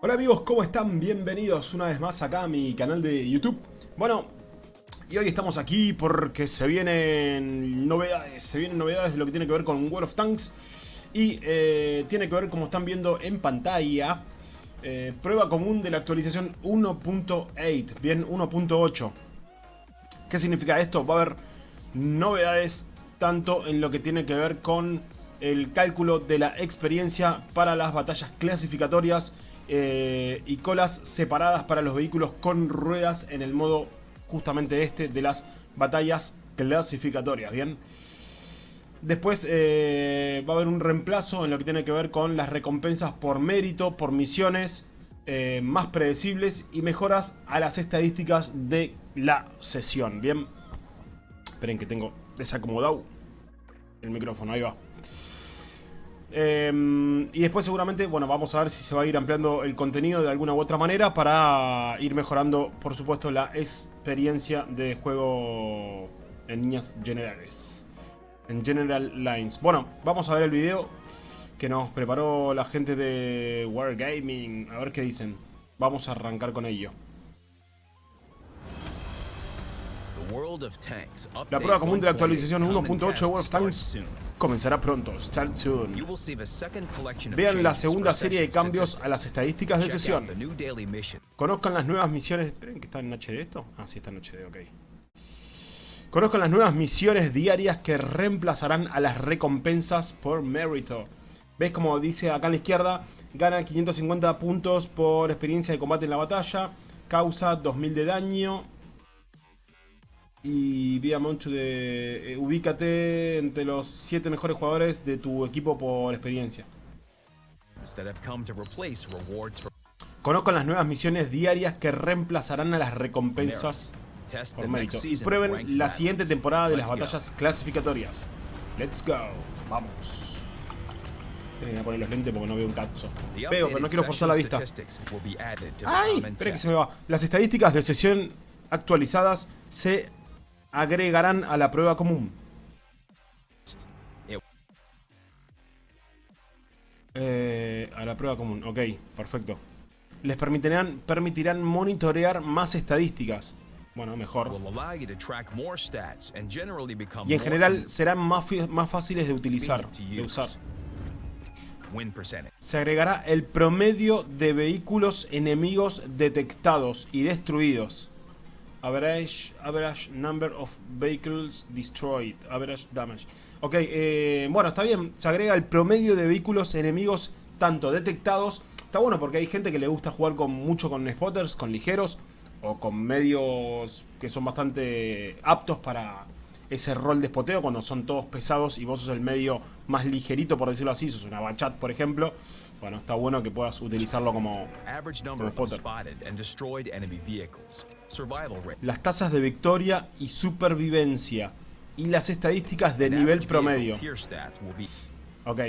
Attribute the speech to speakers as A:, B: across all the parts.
A: Hola amigos, ¿cómo están? Bienvenidos una vez más acá a mi canal de YouTube. Bueno, y hoy estamos aquí porque se vienen novedades, se vienen novedades de lo que tiene que ver con World of Tanks. Y eh, tiene que ver, como están viendo en pantalla, eh, prueba común de la actualización 1.8, bien 1.8. ¿Qué significa esto? Va a haber novedades tanto en lo que tiene que ver con el cálculo de la experiencia para las batallas clasificatorias eh, y colas separadas para los vehículos con ruedas en el modo justamente este de las batallas clasificatorias, ¿bien? Después eh, va a haber un reemplazo en lo que tiene que ver con las recompensas por mérito, por misiones eh, más predecibles y mejoras a las estadísticas de la sesión, ¿bien? Esperen que tengo desacomodado el micrófono, ahí va. Eh, y después seguramente, bueno, vamos a ver si se va a ir ampliando el contenido de alguna u otra manera para ir mejorando, por supuesto, la experiencia de juego en líneas generales. En General Lines. Bueno, vamos a ver el video que nos preparó la gente de Wargaming. A ver qué dicen. Vamos a arrancar con ello. La prueba común de la actualización 1.8 de World of Tanks comenzará pronto. Start soon. Vean la segunda serie de cambios a las estadísticas de sesión. Conozcan las nuevas misiones... Esperen, que está en HD esto? Ah, sí, está en HD, ok. Conozcan las nuevas misiones diarias que reemplazarán a las recompensas por mérito. ¿Ves como dice acá a la izquierda? Gana 550 puntos por experiencia de combate en la batalla. Causa 2000 de daño y vía Moncho de... Eh, ubícate entre los 7 mejores jugadores de tu equipo por experiencia. Conozcan las nuevas misiones diarias que reemplazarán a las recompensas por mérito. Y prueben la siguiente temporada de las batallas clasificatorias. Let's go. Vamos. Voy a poner los lentes porque no veo un cazzo. Veo, pero no quiero forzar la vista. ¡Ay! Espera que se me va. Las estadísticas de sesión actualizadas se agregarán a la prueba común. Eh, a la prueba común, ok, perfecto. Les permitirán, permitirán monitorear más estadísticas. Bueno, mejor. Y en general serán más, más fáciles de utilizar, de usar. Se agregará el promedio de vehículos enemigos detectados y destruidos. Average, average number of vehicles destroyed. Average damage. Ok, eh, bueno, está bien. Se agrega el promedio de vehículos enemigos tanto detectados. Está bueno porque hay gente que le gusta jugar con mucho con spotters, con ligeros o con medios que son bastante aptos para ese rol de spoteo cuando son todos pesados y vos sos el medio más ligerito, por decirlo así, sos una bachat, por ejemplo. Bueno, está bueno que puedas utilizarlo como, como spotter. Las tasas de victoria y supervivencia y las estadísticas de nivel promedio. Ok.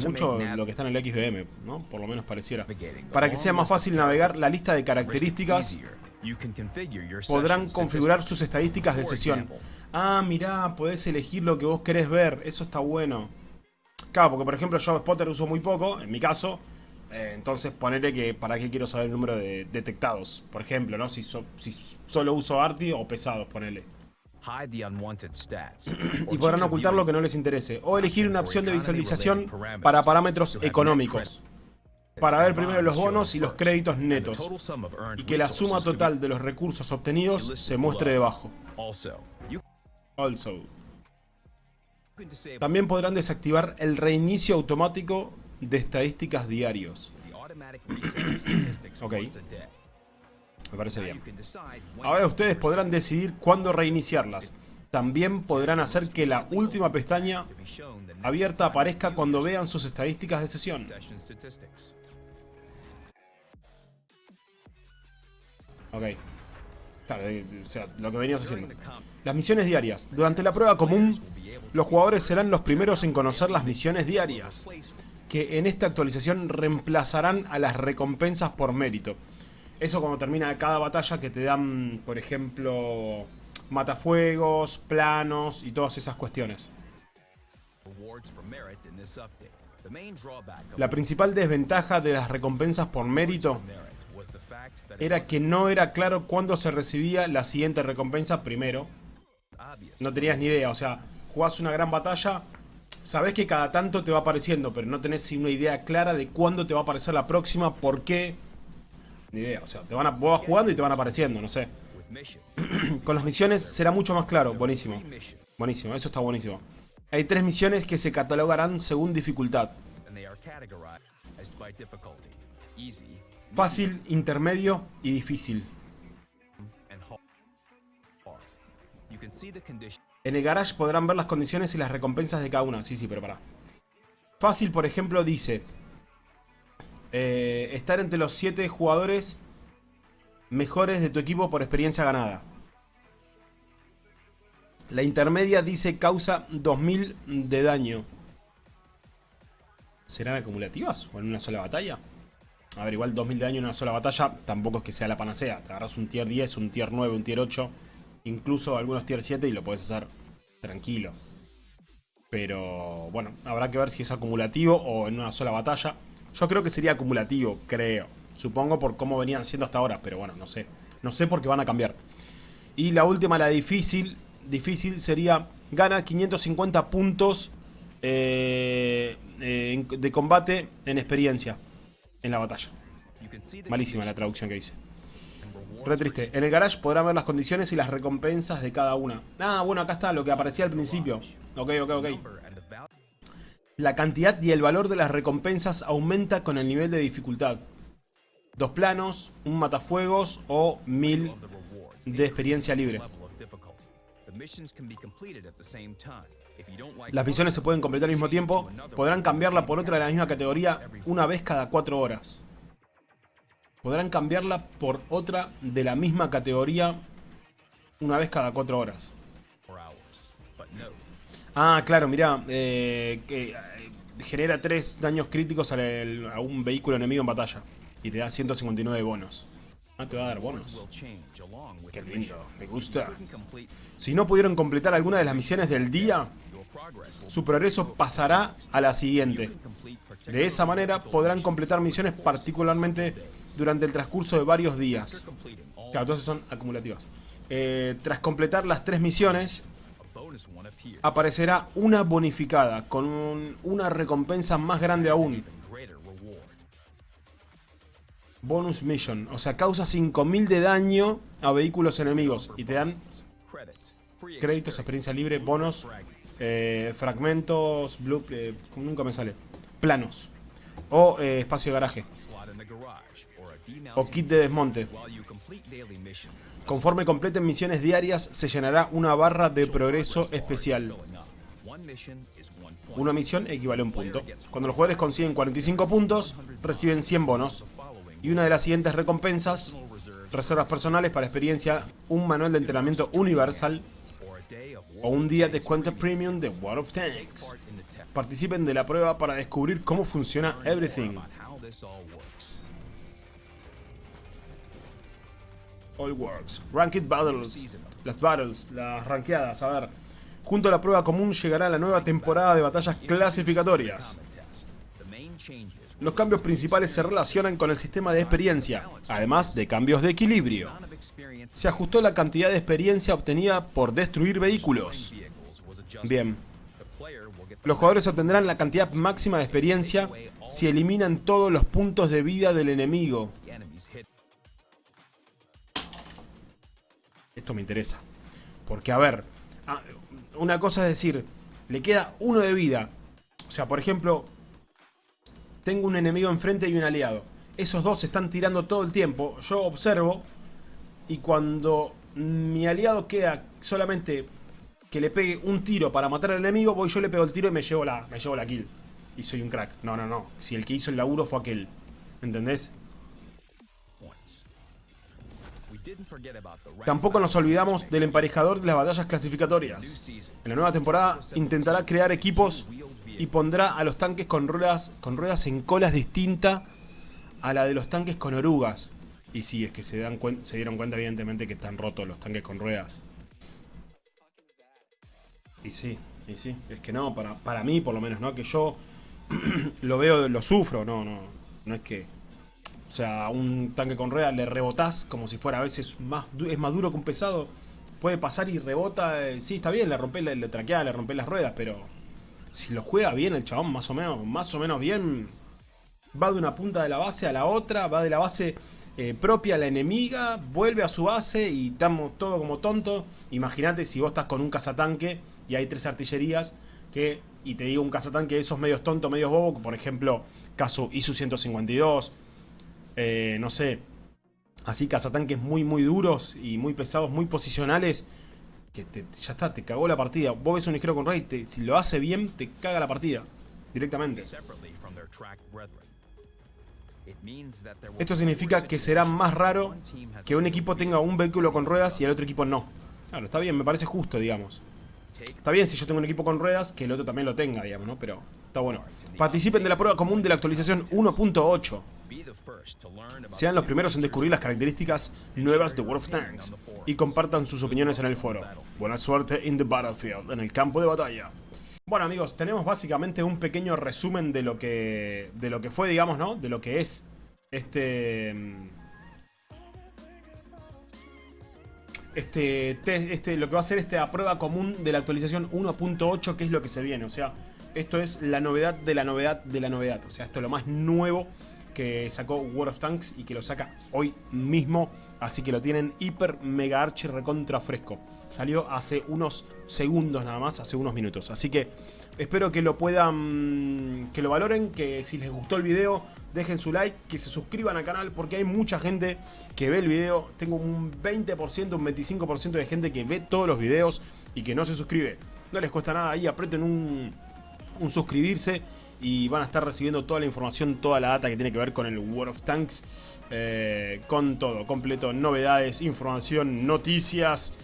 A: Sí, mucho lo que está en el XBM, ¿no? Por lo menos pareciera. Para que sea más fácil navegar la lista de características, podrán configurar sus estadísticas de sesión. Ah, mirá, podés elegir lo que vos querés ver. Eso está bueno. Claro, porque por ejemplo yo Spotter uso muy poco, en mi caso. Eh, entonces ponerle que para qué quiero saber el número de detectados. Por ejemplo, ¿no? Si, si solo uso ARTI o pesados, ponele. y podrán ocultar lo que no les interese. O elegir una opción de visualización para parámetros económicos. Para ver primero los bonos y los créditos netos. Y que la suma total de los recursos obtenidos se muestre debajo. Also. También podrán desactivar el reinicio automático de estadísticas diarios. ok. Me parece bien. Ahora ustedes podrán decidir cuándo reiniciarlas. También podrán hacer que la última pestaña abierta aparezca cuando vean sus estadísticas de sesión. Ok. Claro, o sea, lo que veníamos haciendo. Las misiones diarias. Durante la prueba común, los jugadores serán los primeros en conocer las misiones diarias, que en esta actualización reemplazarán a las recompensas por mérito. Eso cuando termina cada batalla que te dan, por ejemplo, matafuegos, planos y todas esas cuestiones. La principal desventaja de las recompensas por mérito era que no era claro cuándo se recibía la siguiente recompensa primero. No tenías ni idea, o sea, jugás una gran batalla, sabés que cada tanto te va apareciendo, pero no tenés una idea clara de cuándo te va a aparecer la próxima, por qué. Ni idea, o sea, te van a, vos vas jugando y te van apareciendo, no sé. Con las misiones será mucho más claro, buenísimo. Buenísimo, eso está buenísimo. Hay tres misiones que se catalogarán según dificultad. Fácil, intermedio y difícil. En el garage podrán ver las condiciones y las recompensas de cada una. Sí, sí, pero pará. Fácil, por ejemplo, dice... Eh, estar entre los 7 jugadores mejores de tu equipo por experiencia ganada. La intermedia dice causa 2000 de daño. ¿Serán acumulativas o en una sola batalla? A ver, igual 2000 de daño en una sola batalla tampoco es que sea la panacea. Te agarras un tier 10, un tier 9, un tier 8, incluso algunos tier 7 y lo puedes hacer tranquilo. Pero bueno, habrá que ver si es acumulativo o en una sola batalla. Yo creo que sería acumulativo, creo. Supongo por cómo venían siendo hasta ahora, pero bueno, no sé. No sé por qué van a cambiar. Y la última, la difícil, difícil sería gana 550 puntos eh, eh, de combate en experiencia en la batalla. Malísima la traducción que hice. Re triste. En el garage podrán ver las condiciones y las recompensas de cada una. Ah, bueno, acá está lo que aparecía al principio. Ok, ok, ok. La cantidad y el valor de las recompensas aumenta con el nivel de dificultad. Dos planos, un matafuegos o mil de experiencia libre. Las misiones se pueden completar al mismo tiempo. Podrán cambiarla por otra de la misma categoría una vez cada cuatro horas. Podrán cambiarla por otra de la misma categoría una vez cada cuatro horas. Ah, claro, mirá. Eh, eh, genera tres daños críticos a un vehículo enemigo en batalla. Y te da 159 bonos. Ah, te va a dar bonos. Qué lindo, me gusta. Si no pudieron completar alguna de las misiones del día, su progreso pasará a la siguiente. De esa manera podrán completar misiones particularmente durante el transcurso de varios días. Claro, entonces son acumulativas. Eh, tras completar las tres misiones, aparecerá una bonificada con una recompensa más grande aún. Bonus Mission. O sea, causa 5000 de daño a vehículos enemigos. Y te dan créditos, experiencia libre, bonos, eh, fragmentos, blue, eh, nunca me sale. Planos. O eh, espacio de garaje. O kit de desmonte. Conforme completen misiones diarias, se llenará una barra de progreso especial. Una misión equivale a un punto. Cuando los jugadores consiguen 45 puntos, reciben 100 bonos. Y una de las siguientes recompensas, reservas personales para experiencia, un manual de entrenamiento universal o un día de descuento premium de World of Tanks. Participen de la prueba para descubrir cómo funciona Everything. All Works. Ranked Battles. Las battles, las rankeadas, a ver. Junto a la prueba común llegará la nueva temporada de batallas clasificatorias. Los cambios principales se relacionan con el sistema de experiencia, además de cambios de equilibrio. Se ajustó la cantidad de experiencia obtenida por destruir vehículos. Bien. Los jugadores obtendrán la cantidad máxima de experiencia si eliminan todos los puntos de vida del enemigo. Esto me interesa. Porque, a ver, ah, una cosa es decir, le queda uno de vida. O sea, por ejemplo, tengo un enemigo enfrente y un aliado. Esos dos están tirando todo el tiempo. Yo observo y cuando mi aliado queda solamente que le pegue un tiro para matar al enemigo, voy yo le pego el tiro y me llevo la, me llevo la kill. Y soy un crack. No, no, no. Si el que hizo el laburo fue aquel. ¿Entendés? Tampoco nos olvidamos del emparejador de las batallas clasificatorias. En la nueva temporada intentará crear equipos y pondrá a los tanques con ruedas, con ruedas en colas distinta a la de los tanques con orugas. Y sí, es que se, dan se dieron cuenta evidentemente que están rotos los tanques con ruedas. Y sí, y sí, es que no, para, para mí por lo menos, ¿no? Que yo lo veo, lo sufro, no, no, no es que... O sea, un tanque con ruedas le rebotás como si fuera a veces más, es más duro que un pesado. Puede pasar y rebota, eh, sí, está bien, le rompe, le, le traquea, le rompe las ruedas, pero... Si lo juega bien el chabón, más o menos, más o menos bien, va de una punta de la base a la otra, va de la base eh, propia la enemiga, vuelve a su base y estamos todo como tonto. Imagínate si vos estás con un cazatanque y hay tres artillerías que, y te digo un cazatanque de esos medios tontos, medios bobo, por ejemplo, caso ISU 152, eh, no sé, así cazatanques muy muy duros y muy pesados, muy posicionales, que ya está, te cagó la partida. Vos ves un ligero con Rey, si lo hace bien, te caga la partida, directamente. Esto significa que será más raro que un equipo tenga un vehículo con ruedas y el otro equipo no. Claro, está bien, me parece justo, digamos. Está bien si yo tengo un equipo con ruedas, que el otro también lo tenga, digamos, ¿no? Pero está bueno. Participen de la prueba común de la actualización 1.8. Sean los primeros en descubrir las características nuevas de World of Tanks y compartan sus opiniones en el foro. Buena suerte in the battlefield, en el campo de batalla. Bueno amigos, tenemos básicamente un pequeño resumen de lo que de lo que fue, digamos, ¿no? De lo que es este este, este lo que va a ser esta prueba común de la actualización 1.8, que es lo que se viene, o sea, esto es la novedad de la novedad de la novedad, o sea, esto es lo más nuevo que sacó World of Tanks y que lo saca hoy mismo, así que lo tienen hiper mega archi recontra fresco. Salió hace unos segundos nada más, hace unos minutos, así que espero que lo puedan, que lo valoren, que si les gustó el video dejen su like, que se suscriban al canal porque hay mucha gente que ve el video, tengo un 20%, un 25% de gente que ve todos los videos y que no se suscribe. No les cuesta nada ahí, aprieten un, un suscribirse y van a estar recibiendo toda la información, toda la data que tiene que ver con el World of Tanks, eh, con todo, completo, novedades, información, noticias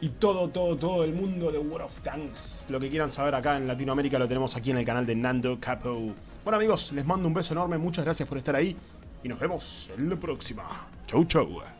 A: y todo, todo, todo el mundo de World of Tanks. Lo que quieran saber acá en Latinoamérica lo tenemos aquí en el canal de Nando Capo. Bueno amigos, les mando un beso enorme, muchas gracias por estar ahí y nos vemos en la próxima. Chau chau.